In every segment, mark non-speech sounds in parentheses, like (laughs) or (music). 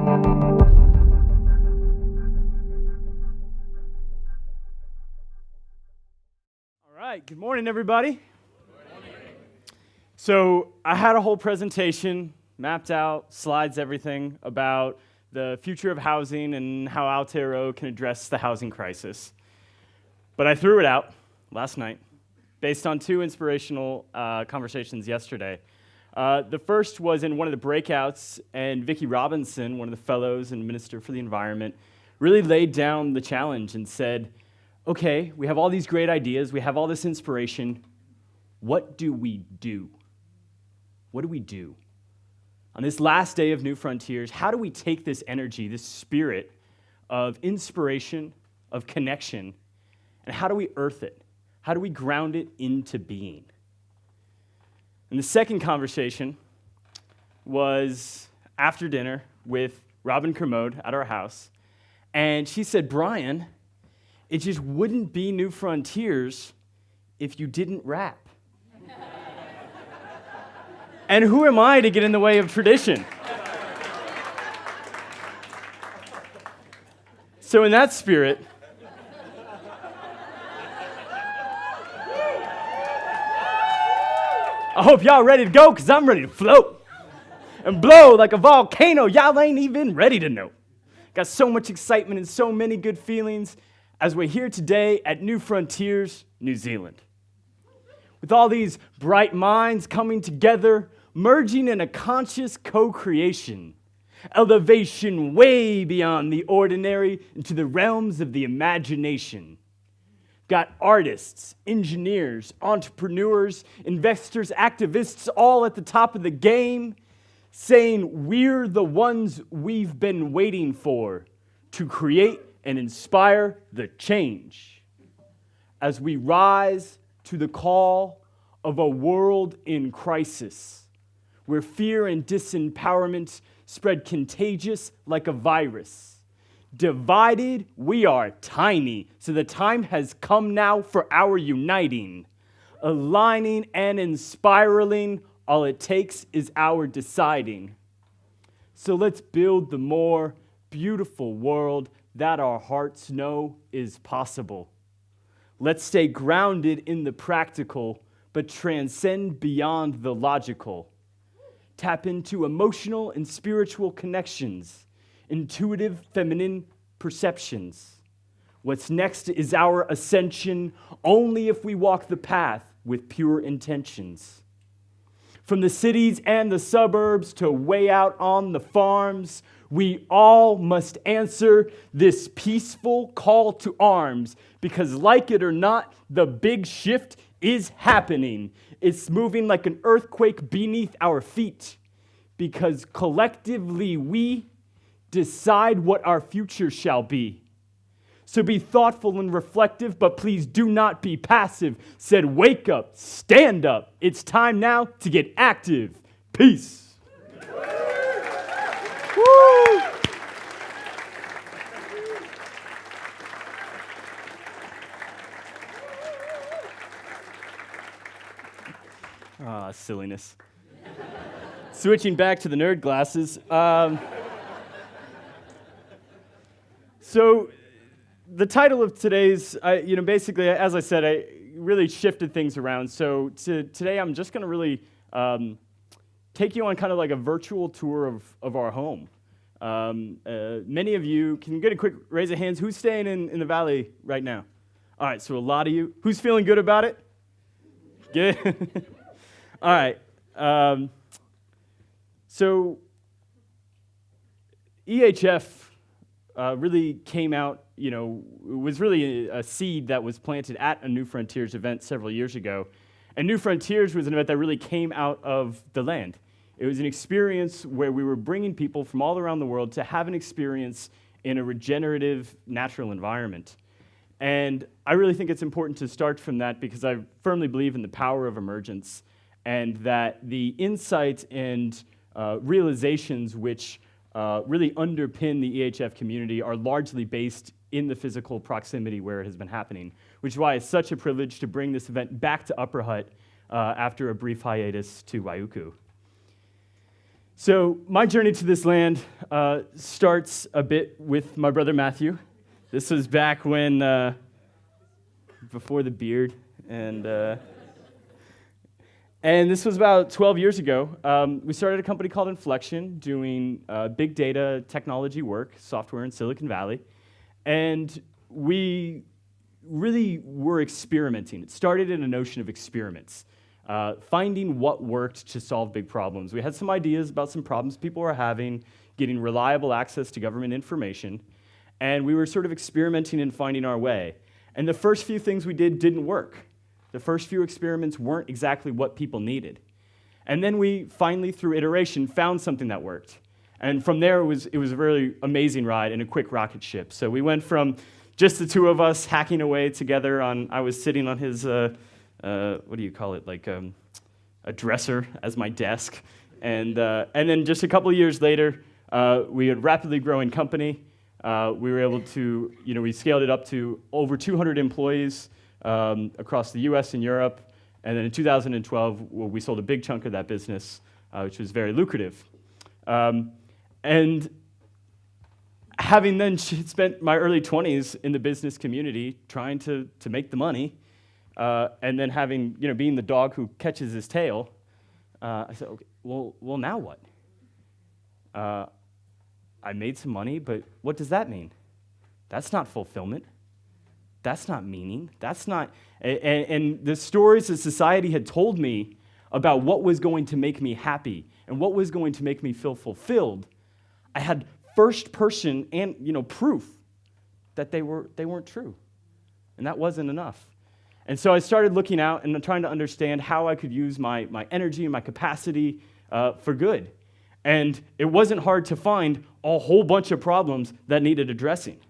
All right, good morning, everybody. So, I had a whole presentation mapped out, slides, everything about the future of housing and how Aotearoa can address the housing crisis. But I threw it out last night based on two inspirational uh, conversations yesterday. Uh, the first was in one of the breakouts, and Vicki Robinson, one of the fellows and Minister for the Environment, really laid down the challenge and said, okay, we have all these great ideas, we have all this inspiration. What do we do? What do we do? On this last day of New Frontiers, how do we take this energy, this spirit of inspiration, of connection, and how do we earth it? How do we ground it into being? And the second conversation was after dinner with Robin Kermode at our house. And she said, Brian, it just wouldn't be New Frontiers if you didn't rap. (laughs) and who am I to get in the way of tradition? so, in that spirit, I hope y'all ready to go because I'm ready to float and blow like a volcano. Y'all ain't even ready to know. Got so much excitement and so many good feelings as we're here today at New Frontiers, New Zealand. With all these bright minds coming together, merging in a conscious co creation, elevation way beyond the ordinary into the realms of the imagination. Got artists, engineers, entrepreneurs, investors, activists all at the top of the game saying, We're the ones we've been waiting for to create and inspire the change as we rise to the call of a world in crisis where fear and disempowerment spread contagious like a virus. Divided, we are tiny, so the time has come now for our uniting. Aligning and inspiraling, all it takes is our deciding. So let's build the more beautiful world that our hearts know is possible. Let's stay grounded in the practical, but transcend beyond the logical. Tap into emotional and spiritual connections, intuitive feminine perceptions. What's next is our ascension only if we walk the path with pure intentions. From the cities and the suburbs to way out on the farms, we all must answer this peaceful call to arms because, like it or not, the big shift is happening. It's moving like an earthquake beneath our feet because collectively we decide what our future shall be. So be thoughtful and reflective, but please do not be passive. Said, wake up, stand up. It's time now to get active. Peace. Ah, silliness. Switching back to the nerd glasses. Um, so, the title of today's, I, you know, basically, as I said, I really shifted things around. So, to, today I'm just going to really um, take you on kind of like a virtual tour of, of our home. Um, uh, many of you, can you get a quick raise of hands? Who's staying in, in the valley right now? All right, so a lot of you. Who's feeling good about it? Good. (laughs) All right. Um, so EHF uh, really came out, you know, was really a, a, seed that was planted at a New Frontiers event several years ago. And New Frontiers was an event that really came out of the land. It was an experience where we were bringing people from all around the world to have an experience in a regenerative natural environment. And I really think it's important to start from that because I firmly believe in the power of emergence and that the insights and uh, realizations which uh, really underpin the EHF community are largely based in the physical proximity where it has been happening, which is why it's such a privilege to bring this event back to Upper Hutt uh, after a brief hiatus to Waiuku. So, my journey to this land uh, starts a bit with my brother Matthew. This was back when, uh, before the beard, and, uh, and this was about 12 years ago. Um, we started a company called Inflection doing uh, big data technology work, software in Silicon Valley. And we really were experimenting. It started in a notion of experiments uh, finding what worked to solve big problems. We had some ideas about some problems people were having, getting reliable access to government information, and we were sort of experimenting and finding our way. And the first few things we did didn't work. The first few experiments weren't exactly what people needed. And then we finally, through iteration, found something that worked. And from there, it was, it was a really amazing ride and a quick rocket ship. So we went from just the two of us hacking away together on, I was sitting on his uh, uh, what do you call it, like um, a dresser as my desk. And, uh, and then just a couple of years later, uh, we had rapidly growing company. Uh, we were able to, you know, we scaled it up to over 200 employees um, across the US and Europe. And then in 2012, well, we sold a big chunk of that business, uh, which was very lucrative. Um, and having then (laughs) spent my early 20s in the business community trying to, to make the money, uh, and then having, you know, being the dog who catches his tail, uh, I said, okay, well, well, now what? Uh, I made some money, but what does that mean? That's not fulfillment. That's not meaning. That's not, and, and the stories that society had told me about what was going to make me happy and what was going to make me feel fulfilled, I had first person and, you know, proof that they, were, they weren't true. And that wasn't enough. And so I started looking out and trying to understand how I could use my, my energy and my capacity uh, for good. And it wasn't hard to find a whole bunch of problems that needed addressing.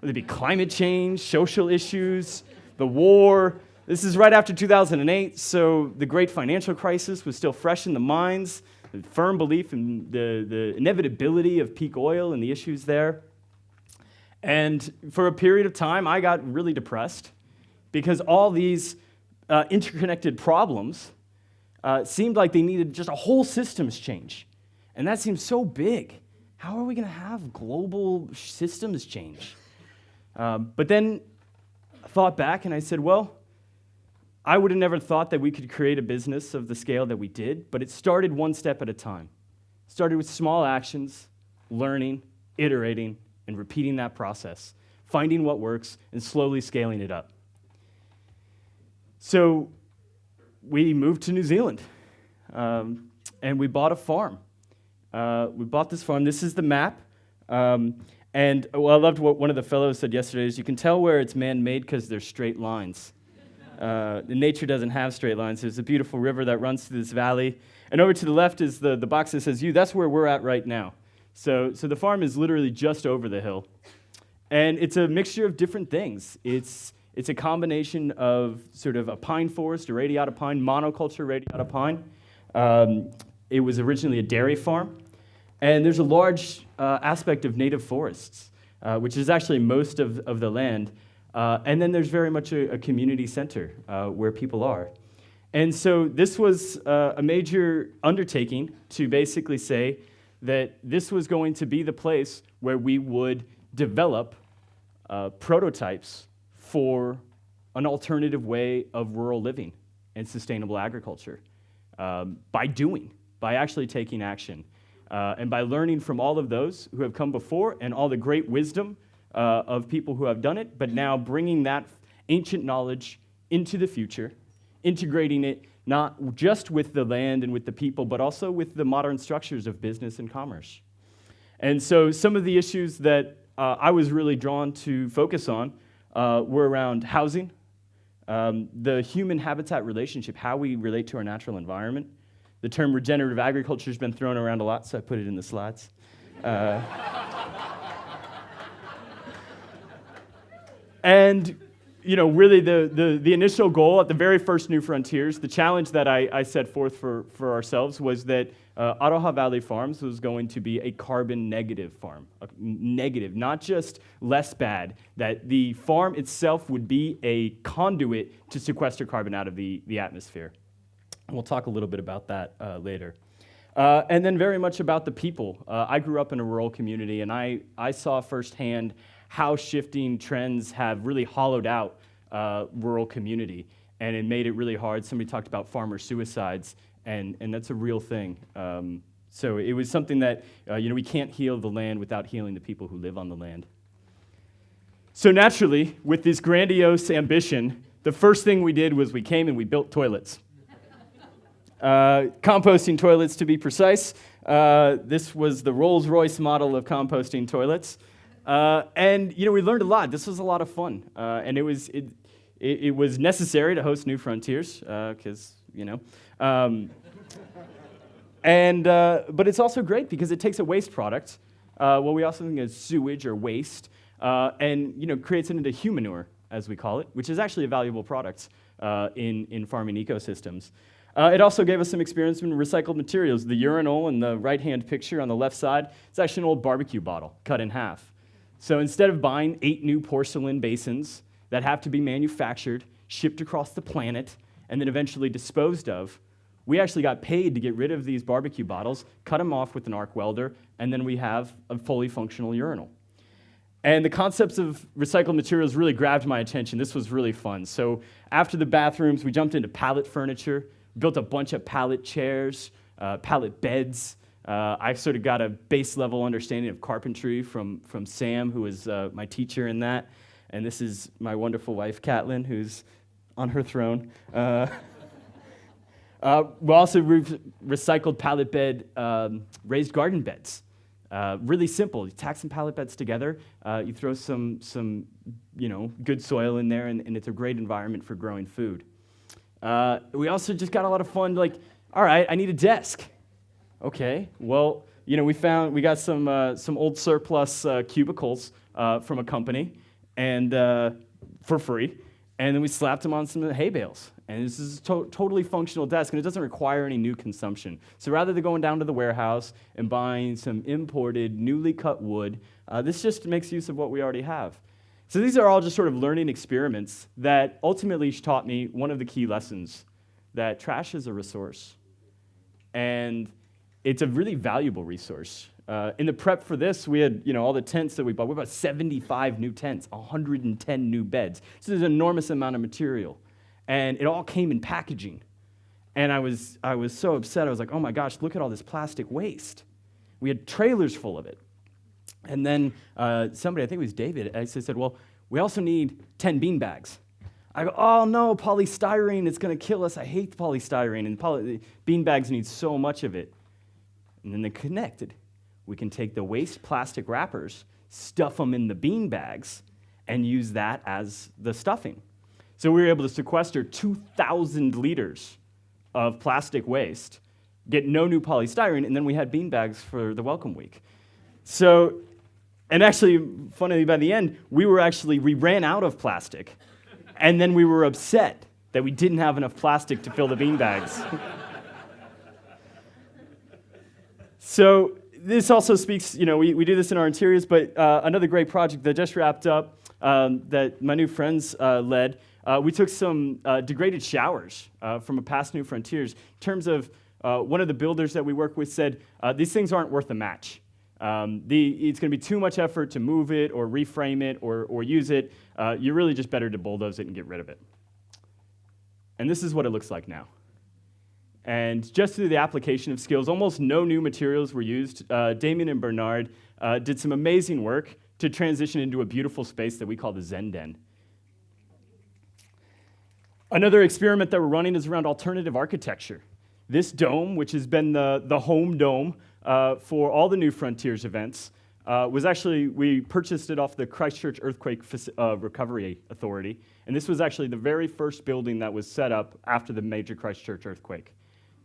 Whether it be climate change, social issues, the war. This is right after 2008, so the great financial crisis was still fresh in the minds, the firm belief in the, the inevitability of peak oil and the issues there. And for a period of time, I got really depressed because all these uh, interconnected problems uh, seemed like they needed just a whole systems change. And that seems so big. How are we going to have global systems change? Um, but then I thought back and I said, well, I would have never thought that we could create a business of the scale that we did, but it started one step at a time. It started with small actions, learning, iterating, and repeating that process, finding what works, and slowly scaling it up. So we moved to New Zealand um, and we bought a farm. Uh, we bought this farm. This is the map. Um, and well, I loved what one of the fellows said yesterday is you can tell where it's man-made because there's straight lines. Uh, nature doesn't have straight lines. There's a beautiful river that runs through this valley. And over to the left is the, the box that says you. That's where we're at right now. So, so the farm is literally just over the hill. And it's a mixture of different things. It's it's a combination of sort of a pine forest, a radiata pine, monoculture radiata pine. Um, it was originally a dairy farm. And there's a large uh, aspect of native forests, uh, which is actually most of, of the land. Uh, and then there's very much a, a community center uh, where people are. And so this was uh, a major undertaking to basically say that this was going to be the place where we would develop uh, prototypes for an alternative way of rural living and sustainable agriculture um, by doing, by actually taking action. Uh, and by learning from all of those who have come before and all the great wisdom uh, of people who have done it, but now bringing that ancient knowledge into the future, integrating it not just with the land and with the people, but also with the modern structures of business and commerce. And so some of the issues that uh, I was really drawn to focus on uh, were around housing, um, the human habitat relationship, how we relate to our natural environment. The term regenerative agriculture has been thrown around a lot, so I put it in the slides. Uh, and you know, really the, the, the, initial goal at the very first New Frontiers, the challenge that I, I set forth for, for ourselves was that uh, Aroha Valley Farms was going to be a carbon negative farm. Negative, not just less bad, that the farm itself would be a conduit to sequester carbon out of the, the atmosphere. We'll talk a little bit about that uh, later. Uh, and then very much about the people. Uh, I grew up in a rural community, and I, I saw firsthand how shifting trends have really hollowed out uh, rural community, and it made it really hard. Somebody talked about farmer suicides, and, and that's a real thing. Um, so it was something that, uh, you know, we can't heal the land without healing the people who live on the land. So naturally, with this grandiose ambition, the first thing we did was we came and we built toilets. Uh, composting toilets, to be precise. Uh, this was the Rolls Royce model of composting toilets. Uh, and, you know, we learned a lot. This was a lot of fun. Uh, and it was, it, it, it, was necessary to host New Frontiers, because, uh, you know. Um, and, but it's also great because it takes a waste product, what we also think is sewage or waste, and, you know, creates it into humanure, as we call it, which is actually a valuable product in, in farming ecosystems. Uh, it also gave us some experience in recycled materials. The urinal in the right-hand picture on the left side, it's actually an old barbecue bottle cut in half. So instead of buying eight new porcelain basins that have to be manufactured, shipped across the planet, and then eventually disposed of, we actually got paid to get rid of these barbecue bottles, cut them off with an arc welder, and then we have a fully functional urinal. And the concepts of recycled materials really grabbed my attention. This was really fun. So after the bathrooms, we jumped into pallet furniture built a bunch of pallet chairs, uh, pallet beds. Uh, I sort of got a base level understanding of carpentry from, from Sam, who was uh, my teacher in that. And this is my wonderful wife, Catlin, who's on her throne. Uh, (laughs) uh, we also re recycled pallet bed um, raised garden beds. Uh, really simple. You tack some pallet beds together. Uh, you throw some, some you know, good soil in there, and, and it's a great environment for growing food. Uh, we also just got a lot of fun, like, all right, I need a desk. Okay, well, you know, we found, we got some, uh, some old surplus uh, cubicles uh, from a company and uh, for free, and then we slapped them on some hay bales. And this is a to totally functional desk, and it doesn't require any new consumption. So rather than going down to the warehouse and buying some imported, newly cut wood, uh, this just makes use of what we already have. So these are all just sort of learning experiments that ultimately taught me one of the key lessons that trash is a resource. And it's a really valuable resource. Uh, in the prep for this, we had you know all the tents that we bought. We bought 75 new tents, 110 new beds. So there's an enormous amount of material, and it all came in packaging. And I was I was so upset. I was like, oh my gosh, look at all this plastic waste. We had trailers full of it. And then uh, somebody, I think it was David, I said, well, we also need 10 bean bags. I go, oh no, polystyrene, it's going to kill us. I hate polystyrene, and poly- bean bags need so much of it. And then they connected. We can take the waste plastic wrappers, stuff them in the bean bags, and use that as the stuffing. So we were able to sequester 2,000 liters of plastic waste, get no new polystyrene, and then we had bean bags for the welcome week. So and actually, funnily, by the end, we were actually, we ran out of plastic. And then we were upset that we didn't have enough plastic to fill the bean bags. (laughs) so this also speaks, you know, we, we do this in our interiors, but uh, another great project that just wrapped up um, that my new friends uh, led, uh, we took some uh, degraded showers uh, from a past New Frontiers. In terms of uh, one of the builders that we work with said, these things aren't worth a match. Um, the, it's going to be too much effort to move it or reframe it or, or use it. Uh, you're really just better to bulldoze it and get rid of it. And this is what it looks like now. And just through the application of skills, almost no new materials were used. Uh, Damien and Bernard uh, did some amazing work to transition into a beautiful space that we call the Zen Den. Another experiment that we're running is around alternative architecture. This dome, which has been the, the home dome uh, for all the New Frontiers events uh, was actually, we purchased it off the Christchurch Earthquake uh, Recovery Authority. And this was actually the very first building that was set up after the major Christchurch earthquake.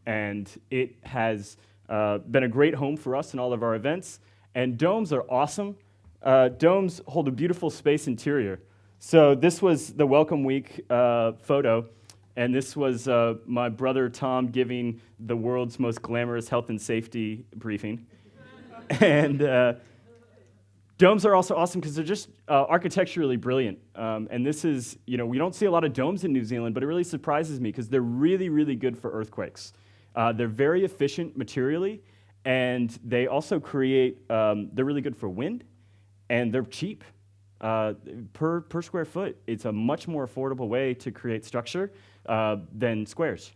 And it has uh, been a great home for us in all of our events. And domes are awesome. Uh, domes hold a beautiful space interior. So this was the Welcome Week uh, photo. And this was uh, my brother Tom giving the world's most glamorous health and safety briefing. (laughs) and uh, domes are also awesome because they're just uh, architecturally brilliant. Um, and this is, you know, we don't see a lot of domes in New Zealand, but it really surprises me because they're really, really good for earthquakes. Uh, they're very efficient materially, and they also create, um, they're really good for wind, and they're cheap. Uh, per, per square foot, it's a much more affordable way to create structure uh, than squares.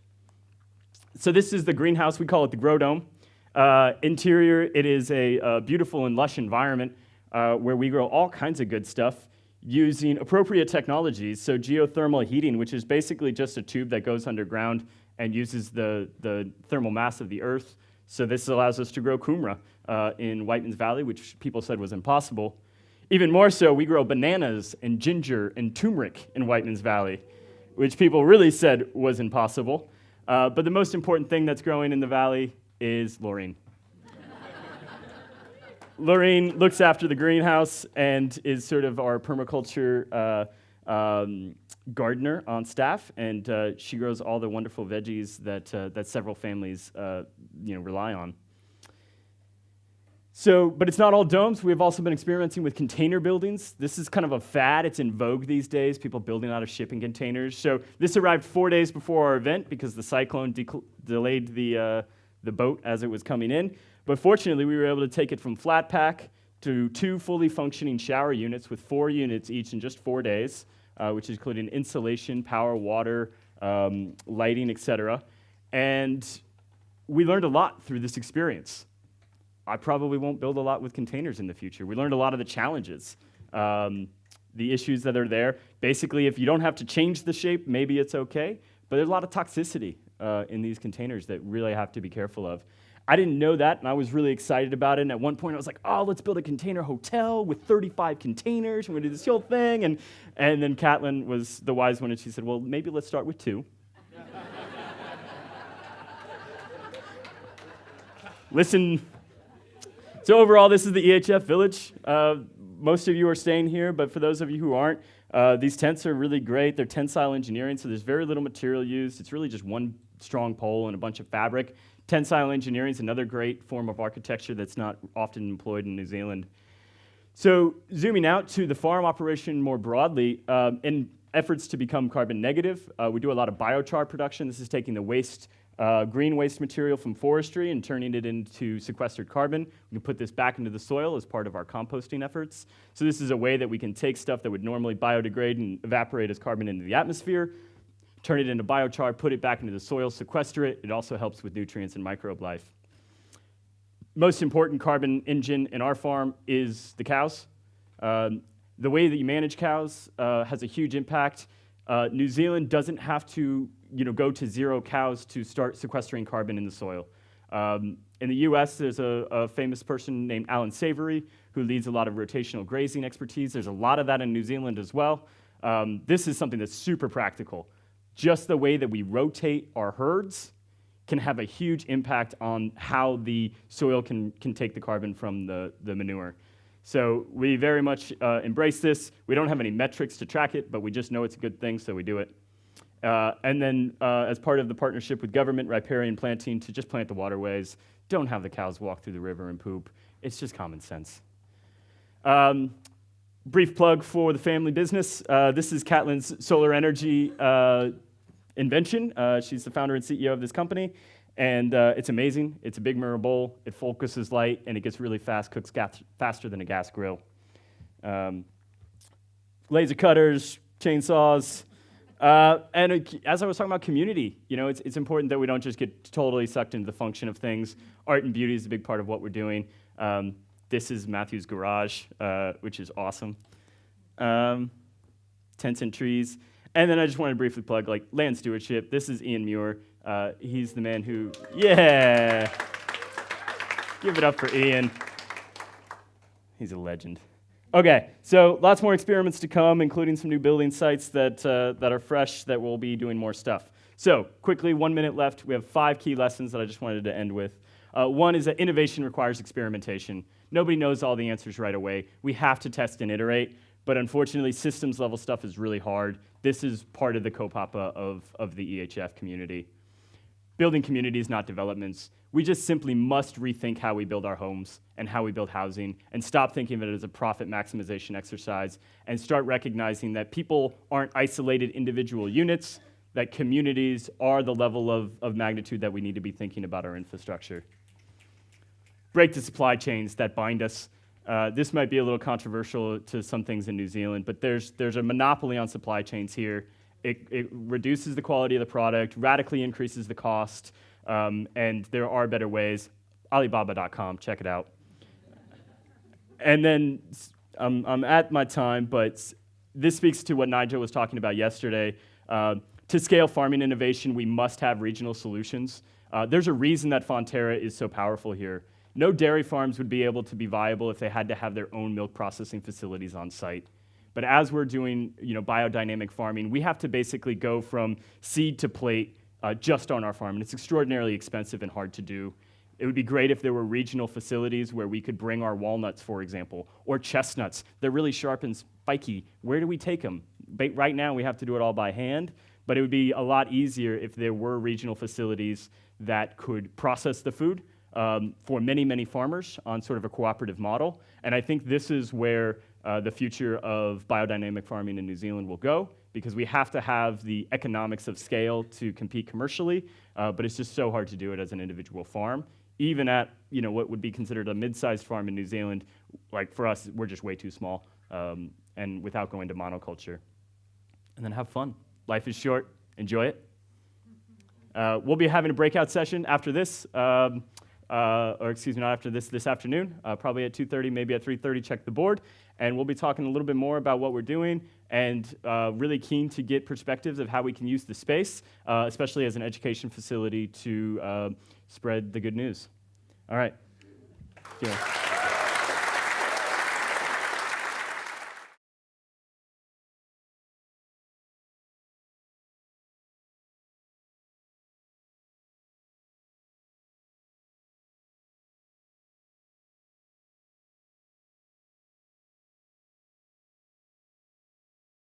So this is the greenhouse, we call it the Grow Dome. Uh, interior, it is a, a, beautiful and lush environment uh, where we grow all kinds of good stuff using appropriate technologies. So geothermal heating, which is basically just a tube that goes underground and uses the, the thermal mass of the earth. So this allows us to grow kumara uh, in Whiteman's Valley, which people said was impossible. Even more so, we grow bananas and ginger and turmeric in Whiteman's Valley, which people really said was impossible. Uh, but the most important thing that's growing in the valley is Laureen. Laureen (laughs) looks after the greenhouse and is sort of our permaculture uh, um, gardener on staff, and uh, she grows all the wonderful veggies that, uh, that several families uh, you know, rely on. So, but it's not all domes. We've also been experimenting with container buildings. This is kind of a fad. It's in vogue these days, people building out of shipping containers. So this arrived four days before our event because the cyclone de delayed the, uh, the boat as it was coming in. But fortunately, we were able to take it from flat pack to two fully functioning shower units with four units each in just four days, uh, which included insulation, power, water, um, lighting, etc. And we learned a lot through this experience. I probably won't build a lot with containers in the future. We learned a lot of the challenges, um, the issues that are there. Basically, if you don't have to change the shape, maybe it's okay. But there's a lot of toxicity uh, in these containers that really have to be careful of. I didn't know that, and I was really excited about it. And at one point, I was like, oh, let's build a container hotel with 35 containers. We're going to do this whole thing. And, and then Catlin was the wise one, and she said, well, maybe let's start with two. (laughs) Listen. So, overall, this is the EHF village. Uh, most of you are staying here, but for those of you who aren't, uh, these tents are really great. They're tensile engineering, so there's very little material used. It's really just one strong pole and a bunch of fabric. Tensile engineering is another great form of architecture that's not often employed in New Zealand. So zooming out to the farm operation more broadly, um, in efforts to become carbon negative, uh, we do a lot of biochar production. This is taking the waste, uh, green waste material from forestry and turning it into sequestered carbon. We can put this back into the soil as part of our composting efforts. So this is a way that we can take stuff that would normally biodegrade and evaporate as carbon into the atmosphere, turn it into biochar, put it back into the soil, sequester it. It also helps with nutrients and microbe life. Most important carbon engine in our farm is the cows. Um, the way that you manage cows uh, has a huge impact. Uh, New Zealand doesn't have to you know, go to zero cows to start sequestering carbon in the soil. Um, in the US, there's a, a, famous person named Allan Savory who leads a lot of rotational grazing expertise. There's a lot of that in New Zealand as well. Um, this is something that's super practical just the way that we rotate our herds can have a huge impact on how the soil can, can take the carbon from the, the manure. So we very much uh, embrace this. We don't have any metrics to track it, but we just know it's a good thing, so we do it. Uh, and then uh, as part of the partnership with government, riparian planting to just plant the waterways. Don't have the cows walk through the river and poop. It's just common sense. Um, brief plug for the family business. Uh, this is Catlin's solar energy uh, invention. Uh, she's the founder and CEO of this company. And uh, it's amazing. It's a big mirror bowl. It focuses light, and it gets really fast, cooks faster than a gas grill. Um, laser cutters, chainsaws. Uh, and it, as I was talking about community, you know, it's, it's important that we don't just get totally sucked into the function of things. Art and beauty is a big part of what we're doing. Um, this is Matthew's garage, uh, which is awesome. Um, tents and trees. And then I just want to briefly plug like land stewardship. This is Ian Muir. Uh, he's the man who, yeah. Give it up for Ian. He's a legend. Okay, so lots more experiments to come, including some new building sites that, uh, that are fresh that will be doing more stuff. So, quickly, one minute left. We have five key lessons that I just wanted to end with. Uh, one is that innovation requires experimentation. Nobody knows all the answers right away. We have to test and iterate. But unfortunately, systems level stuff is really hard. This is part of the kaupapa of, of the EHF community. Building communities, not developments. We just simply must rethink how we build our homes and how we build housing and stop thinking of it as a profit maximization exercise and start recognizing that people aren't isolated individual units. that communities are the level of, of magnitude that we need to be thinking about our infrastructure. Break the supply chains that bind us. Uh, this might be a little controversial to some things in New Zealand, but there's, there's a monopoly on supply chains here. It, it reduces the quality of the product, radically increases the cost, um, and there are better ways. Alibaba.com, check it out. And then um, I'm at my time, but this speaks to what Nigel was talking about yesterday. Uh, to scale farming innovation, we must have regional solutions. Uh, there's a reason that Fonterra is so powerful here. No dairy farms would be able to be viable if they had to have their own milk processing facilities on site. But as we're doing you know, biodynamic farming, we have to basically go from seed to plate uh, just on our farm. And it's extraordinarily expensive and hard to do. It would be great if there were regional facilities where we could bring our walnuts, for example, or chestnuts. They're really sharp and spiky. Where do we take them? Right now, we have to do it all by hand, but it would be a lot easier if there were regional facilities that could process the food um, for many, many farmers on sort of a cooperative model. And I think this is where uh, the future of biodynamic farming in New Zealand will go because we have to have the economics of scale to compete commercially, uh, but it's just so hard to do it as an individual farm even at you know what would be considered a mid-sized farm in New Zealand, like for us, we're just way too small, um, and without going to monoculture. And then have fun. Life is short. Enjoy it. Uh, we'll be having a breakout session after this, um, uh, or excuse me, not after this, this afternoon, uh, probably at 2.30, maybe at 3.30, check the board. And we'll be talking a little bit more about what we're doing and uh, really keen to get perspectives of how we can use the space, uh, especially as an education facility to uh, spread the good news. All right. Yeah.